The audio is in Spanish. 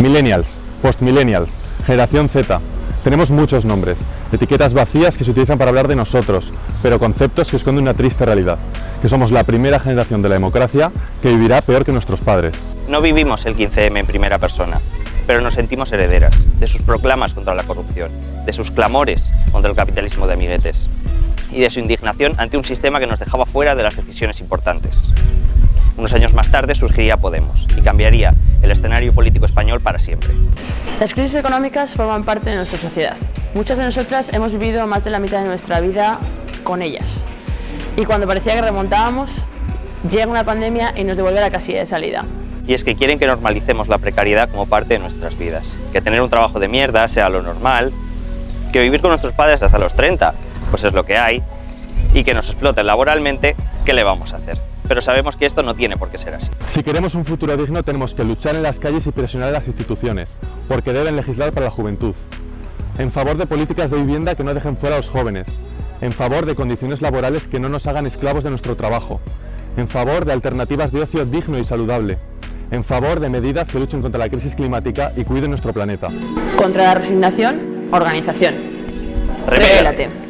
Millennials, postmillennials, generación Z. Tenemos muchos nombres, etiquetas vacías que se utilizan para hablar de nosotros, pero conceptos que esconden una triste realidad, que somos la primera generación de la democracia que vivirá peor que nuestros padres. No vivimos el 15M en primera persona, pero nos sentimos herederas de sus proclamas contra la corrupción, de sus clamores contra el capitalismo de amiguetes y de su indignación ante un sistema que nos dejaba fuera de las decisiones importantes. Unos años más tarde surgiría Podemos y cambiaría el escenario político español para siempre. Las crisis económicas forman parte de nuestra sociedad. Muchas de nosotras hemos vivido más de la mitad de nuestra vida con ellas. Y cuando parecía que remontábamos, llega una pandemia y nos devuelve a la casilla de salida. Y es que quieren que normalicemos la precariedad como parte de nuestras vidas. Que tener un trabajo de mierda sea lo normal, que vivir con nuestros padres hasta los 30, pues es lo que hay, y que nos exploten laboralmente, ¿qué le vamos a hacer? Pero sabemos que esto no tiene por qué ser así. Si queremos un futuro digno tenemos que luchar en las calles y presionar a las instituciones, porque deben legislar para la juventud. En favor de políticas de vivienda que no dejen fuera a los jóvenes. En favor de condiciones laborales que no nos hagan esclavos de nuestro trabajo. En favor de alternativas de ocio digno y saludable. En favor de medidas que luchen contra la crisis climática y cuiden nuestro planeta. Contra la resignación, organización. Rebélate.